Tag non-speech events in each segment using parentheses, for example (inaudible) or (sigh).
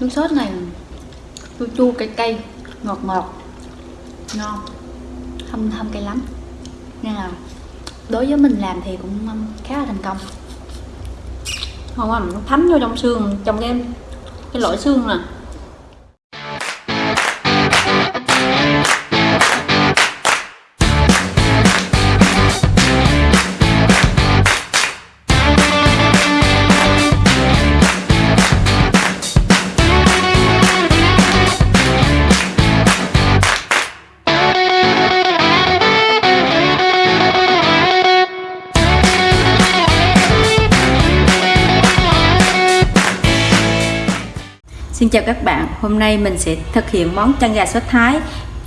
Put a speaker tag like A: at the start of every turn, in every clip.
A: nước sốt này chua chua cay cay ngọt ngọt ngon không không cay lắm. Nên là đối với mình làm thì cũng khá là thành công.
B: Không à, nó thấm vô trong xương trong cái cái lõi xương nè. Chào các bạn, hôm nay mình sẽ thực hiện món chân gà sốt Thái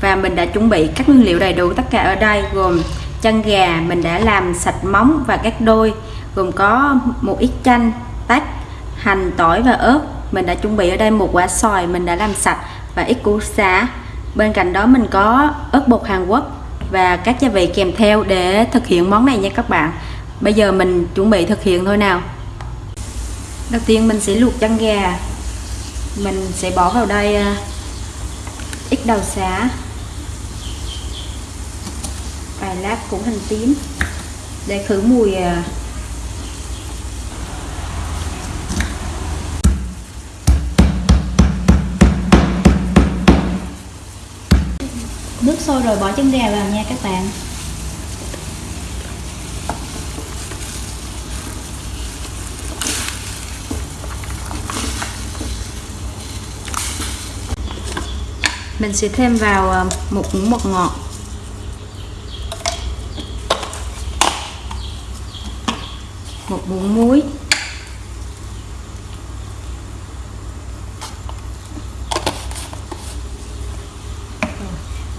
B: và mình đã chuẩn bị các nguyên liệu đầy đủ tất cả ở đây gồm chân gà mình đã làm sạch móng và các đôi gồm có một ít chanh, tách, hành, tỏi và ớt. Mình đã chuẩn bị ở đây một quả xoài mình đã làm sạch và ít củ xả. Bên cạnh đó mình có ớt bột Hàn Quốc và các gia vị kèm theo để thực hiện món này nha các bạn. Bây giờ mình chuẩn bị thực hiện thôi nào. Đầu tiên mình sẽ luộc chân gà mình sẽ bỏ vào đây à, ít đầu xá. Vài lát củ hành tím. Để khử mùi à.
A: nước sôi rồi bỏ chân gà vào nha các bạn.
B: Mình sẽ thêm vào ờ, một muỗng mật ngọt. Một muỗng muối.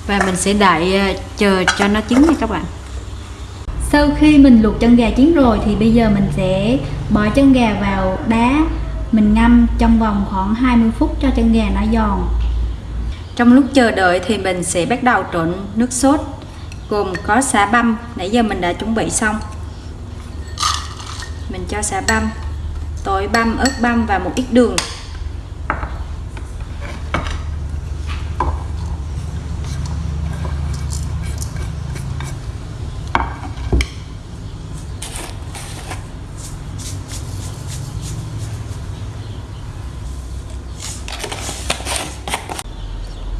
B: Và mình sẽ đợi ờ, chờ cho nó chín nha các bạn.
A: Sau khi mình luộc chân gà chín rồi thì bây giờ mình sẽ bỏ chân gà vào đá. Mình ngâm trong vòng khoảng 20 phút cho chân gà nó giòn
B: trong lúc chờ đợi thì mình sẽ bắt đầu trộn nước sốt, gồm có xả băm. Nãy giờ mình đã chuẩn bị xong. Mình cho xả băm, tỏi băm, ớt băm và một ít đường.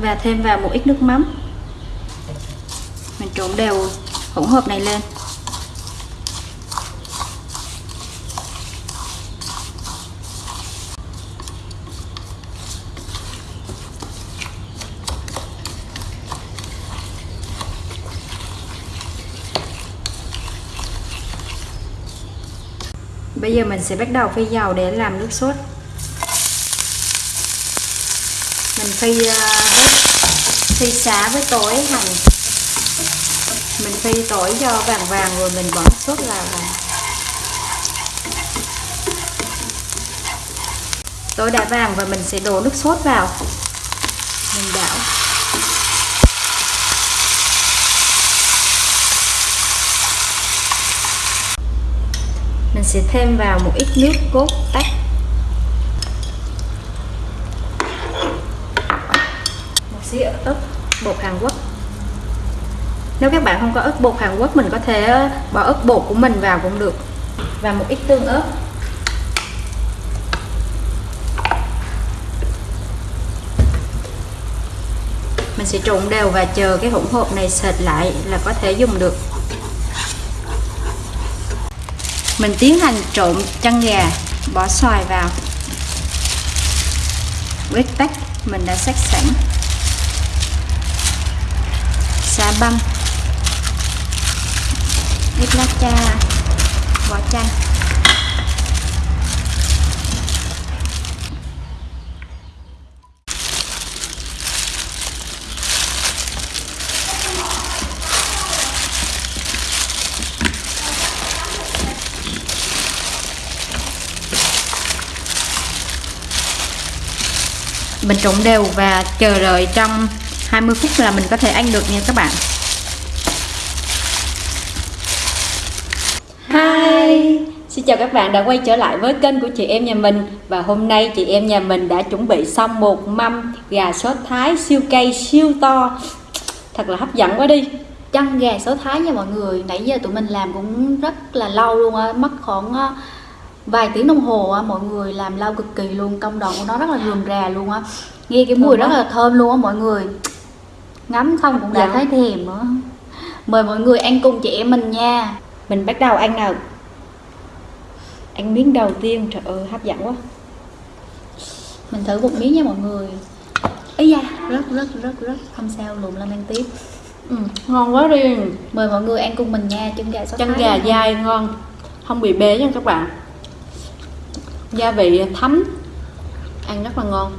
B: Và thêm vào một ít nước mắm. Mình trộn đều hỗn hợp này lên. Bây giờ mình sẽ bắt đầu phi dầu để làm nước sốt. Mình phi uh, ờ, phi xá với tỏi hành. Mình phi tỏi cho vàng vàng rồi mình bỏ sốt vào tỏi đã vàng và mình sẽ đổ nước sốt vào. Mình đảo. Mình sẽ thêm vào một ít nước cốt tách xí ớt bột Hàn Quốc. Nếu các bạn không có ớt bột Hàn Quốc, mình có thể ờ, bỏ ớt bột của mình vào cũng được. Và một ít tương ớt. Mình sẽ trộn đều và chờ cái hỗn hợp này sệt lại là có thể dùng được. Mình tiến hành trộn chân gà, bỏ xoài vào. Với tách mình đã sắc sẵn băm ít lá cha vỏ chanh. Mình trộn đều và chờ đợi trong 20 phút là mình có thể ăn được nha các bạn.
A: Hi
B: Xin chào các bạn đã quay trở lại với kênh của chị em nhà mình. Và hôm nay chị em nhà mình đã chuẩn bị xong một mâm gà sốt thái siêu cây siêu to. Thật là hấp dẫn quá đi.
A: Chân gà số thái nha mọi người. Nãy giờ tụi mình làm cũng rất là lâu luôn á mất khoảng vài tiếng đồng hồ á mọi người làm lâu cực kỳ luôn. Công đoạn của nó rất là rườm rà luôn á. Nghe cái mùi rất là thơm luôn á mọi người ngắm không cũng đã
B: Dạ.
A: thấy thèm nữa. Mời mọi người ăn cùng chị em mình nha.
B: Mình bắt đầu ăn nào? Ăn miếng đầu tiên, trời ơi hấp dẫn quá.
A: Mình thử một miếng nha mọi người. Ấy da rất rất rất rất không sao lùm lên ăn tiếp.
B: Ừ, Ngon quá đi
A: mời mọi người ăn cùng mình nha chân gà số
B: Chân
A: thái
B: gà dai ngon. Không bị bế nha các bạn. Gia vị thấm. Ăn rất là ngon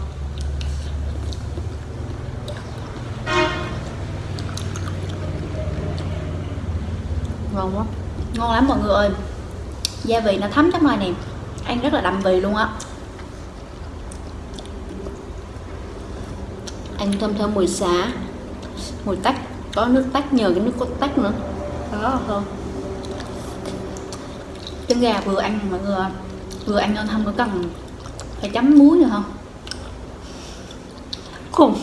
B: Ngon quá
A: ngon lắm mọi người ơi. Gia vị nó thấm trong này nè. Ăn rất là đậm vị luôn á.
B: Ăn thơm thơm mùi xả Mùi tách Có nước tách nhờ cái nước cốt tách nữa.
A: Đó là thơm chân gà vừa ăn mọi người ơi. vừa ăn nên không có cần phải chấm muối nữa không
B: Khùng.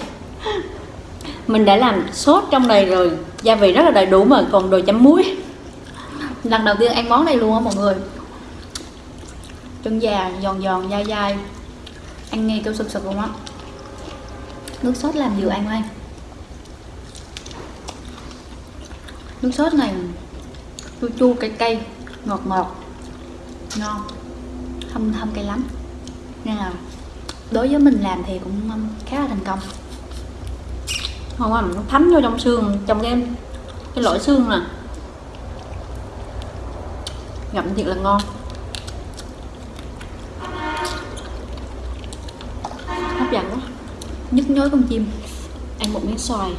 B: Mình đã làm sốt trong này rồi. Gia vị rất là đầy đủ mà, còn đồ chấm muối
A: lần đầu tiên ăn món này luôn á mọi người. Chân già giòn giòn dai dai. Ăn nghe kêu sụp sụp luôn á. Nước sốt làm vừa ăn anh nước sốt này chua chua cay cay ngọt ngọt. Ngon. Không thâm cay lắm. Nên là đối với mình làm thì cũng um, khá là thành công.
B: Không quá, nó thấm vô trong xương Trong cái cái lỗ xương nè. Ngậm thiệt là ngon. Hấp dẫn quá.
A: Nhức nhối con chim.
B: Ăn một miếng xoài.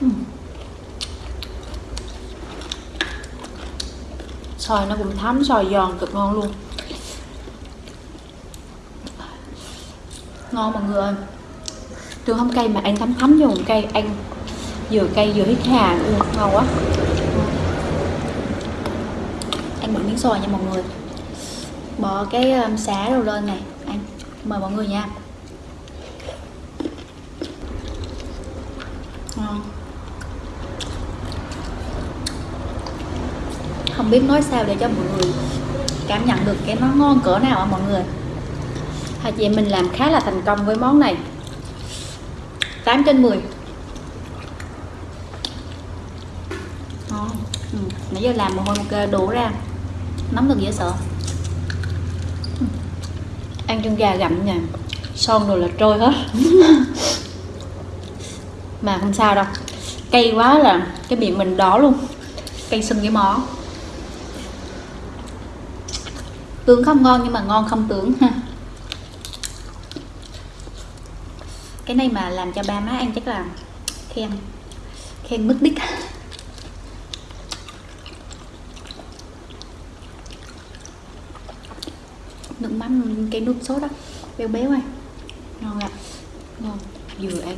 B: Ừ. Xoài nó cũng thấm, xoài giòn cực ngon luôn.
A: Ngon mọi người ơi.
B: Trường không cay mà ăn thấm thấm vô một cây Ăn vừa cay vừa hít hà luôn ngon quá
A: ăn một miếng xoài nha mọi người. Bỏ cái um, xá đâu lên này. Ăn mời mọi người nha. Ngon. Không biết nói sao để cho mọi người cảm nhận được cái nó ngon cỡ nào ạ mọi người.
B: Hai chị em mình làm khá là thành công với món này.
A: 8 trên 10 ngon. Ừ. nãy giờ làm một hồi một kê đổ ra nóng được dễ sợ
B: Ăn chân gà gặm nha. Son rồi là trôi hết. (laughs) Mà không sao đâu. Cay quá là cái miệng mình đỏ luôn.
A: Cây sưng cái món tưởng không ngon nhưng mà ngon không tưởng ha. Cái này mà làm cho ba má ăn chắc là khen khen mất đích nước mắm cái nước sốt đó. Béo béo này ngon ạ.
B: Ngon. Vừa ăn.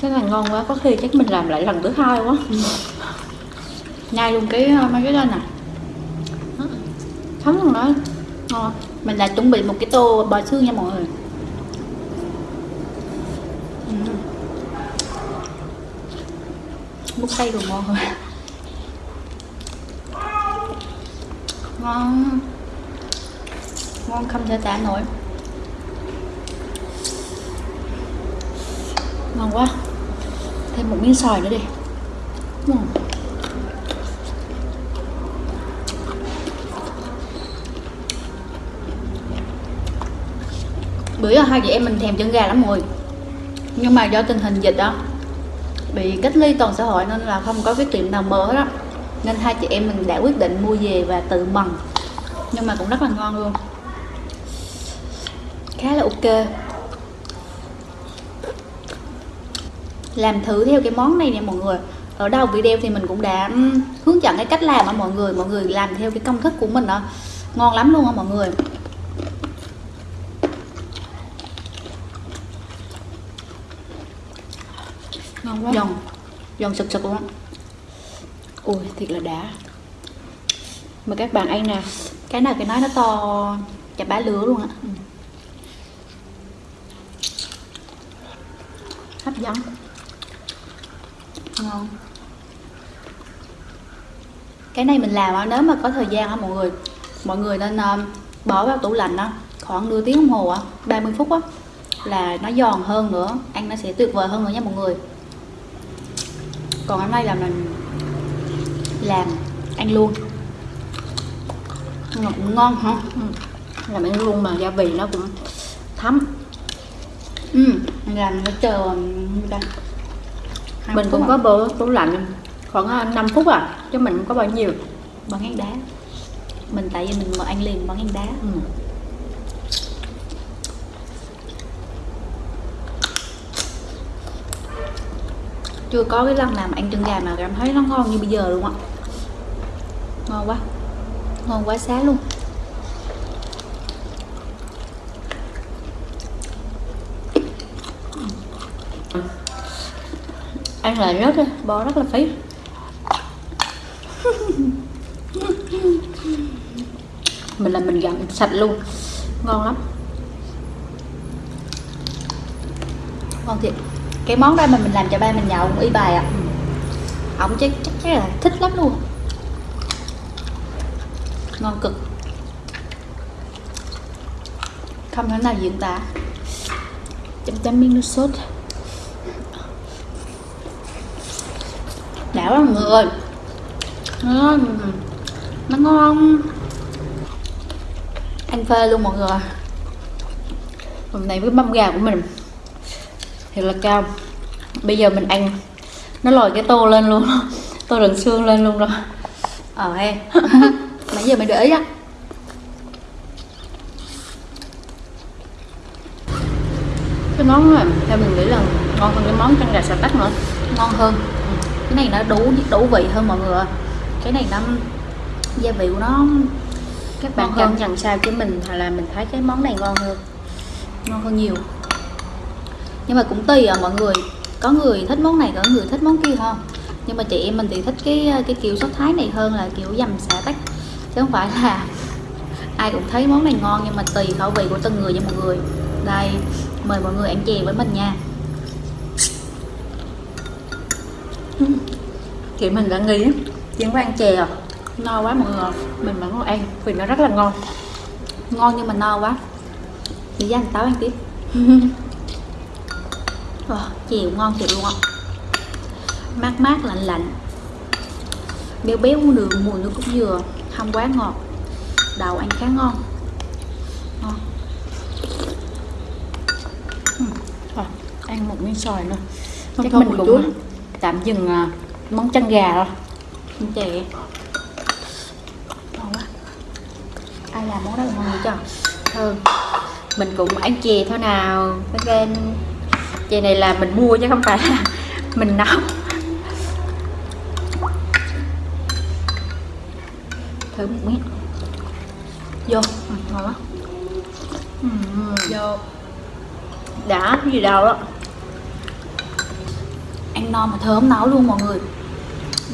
B: Cái này ngon quá có khi chắc mình làm lại lần thứ hai quá.
A: Nhai luôn cái ờ, mấy cái lên nè
B: thấm luôn đó. Ngon
A: mình đã chuẩn bị một cái tô bò xương nha mọi người. Ừ. múc say rồi ngon rồi ngon ngon không thể tả nổi.
B: Ngon quá. Thêm một miếng xoài nữa đi.
A: Uhm. bữa giờ hai chị em mình thèm chân gà lắm rồi nhưng mà do tình hình dịch đó, bị cách ly toàn xã hội nên là không có cái tiệm nào mở hết á nên hai chị em mình đã quyết định mua về và tự mần nhưng mà cũng rất là ngon luôn. Khá là ok. Làm thử theo cái món này nè mọi người. Ở đầu video thì mình cũng đã hướng dẫn cái cách làm á mọi người. Mọi người làm theo cái công thức của mình đó ngon lắm luôn á mọi người.
B: Ngon quá.
A: Giòn. Giòn sực sực luôn á ui thiệt là đã. Mà các bạn ăn nè. Cái nào cái nói nó to, chả bá lứa luôn á. Ừ. hấp dẫn ngon. Cái này mình làm á, nếu mà có thời gian á, mọi người mọi người nên um, bỏ vào tủ lạnh á, khoảng nửa tiếng đồng hồ á 30 phút á, là nó giòn hơn nữa, ăn nó sẽ tuyệt vời hơn nữa nha mọi người. Còn hôm nay là mình làm. Ăn luôn. Mà cũng ngon hả? Ừ. làm ăn luôn mà gia vị nó cũng thấm. Ừ mình làm nó chờ um, Hai
B: mình cũng
A: à.
B: có bữa tủ lạnh khoảng 5 phút à chứ mình không có bao nhiêu?
A: Bón ngán đá. Mình tại vì mình mà ăn liền bón ngán đá.
B: Ừ.
A: chưa có cái lần nào mà ăn chân gà mà cảm thấy nó ngon như bây giờ luôn á ngon quá. Ngon quá xá luôn. Ăn là rớt á, bò rất là phí. (laughs) Mình là mình gặm sạch luôn. Ngon lắm. Ngon thiệt. Cái món đó mà mình làm cho ba mình nhậu, y bài à ổng chắc chắc là thích lắm luôn ngon cực. Không thể nào diễn tả. Chấm chấm miếng nước sốt. Đã mọi người. Nó, nó ngon. Ăn phê luôn mọi người. Hôm nay với mâm gà của mình. Thiệt là cao. Bây giờ mình ăn. Nó lòi cái tô lên luôn. Tô đựng xương lên luôn rồi. Ờ hay. (laughs) nãy giờ mình để ý á. Cái món này theo mình nghĩ là ngon hơn cái món chân gà xà tắc nữa. Ngon hơn. Cái này nó đủ đủ vị hơn mọi người cái này nó gia vị của nó
B: các bạn cảm
A: hơn.
B: nhận sao chứ mình hoặc là mình thấy cái món này ngon hơn.
A: Ngon hơn nhiều. Nhưng mà cũng tùy à mọi người. Có người thích món này có người thích món kia không? Nhưng mà chị em mình thì thích cái cái kiểu sốt thái này hơn là kiểu dầm xả tắc chứ không phải là ai cũng thấy món này ngon nhưng mà tùy khẩu vị của từng người nha mọi người. Đây mời mọi người ăn chè với mình nha. (laughs)
B: Chị mình đã nghĩ chuyện có ăn chè à?
A: No quá mọi người
B: mình vẫn ăn vì nó rất là ngon.
A: Ngon nhưng mà no quá. Đi ra ăn táo ăn tiếp. (laughs) Wow, chiều ngon thiệt luôn á Mát mát lạnh lạnh. Béo béo đường mùi nước cốt dừa Không quá ngọt. Đậu ăn khá ngon. Ngon.
B: Rồi, ăn một miếng xoài nữa. Chắc mình cũng
A: chút.
B: tạm dừng à, món chân gà rồi
A: Ăn chè. Ngon quá. Ai làm món đó ngon vậy trời
B: ừ. mình cũng ăn chè thôi nào cái chè này là mình mua chứ không phải là (laughs) mình nấu
A: Thử một miếng Vô, ừ, ngon quá.
B: Ừ.
A: Vô.
B: Đã gì đâu đó.
A: Ăn no mà thơm nấu luôn mọi người.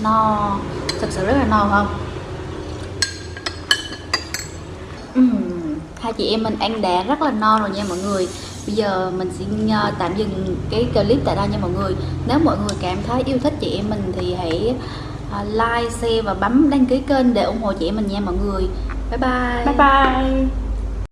A: No thật sự rất là no không? Ừm, hai chị em mình ăn đã rất là no rồi nha mọi người. Bây giờ mình xin ờ, tạm dừng cái clip tại đây nha mọi người. Nếu mọi người cảm thấy yêu thích chị em mình thì hãy À, like, share và bấm đăng ký kênh để ủng hộ chị em mình nha mọi người. Bye bye.
B: Bye bye.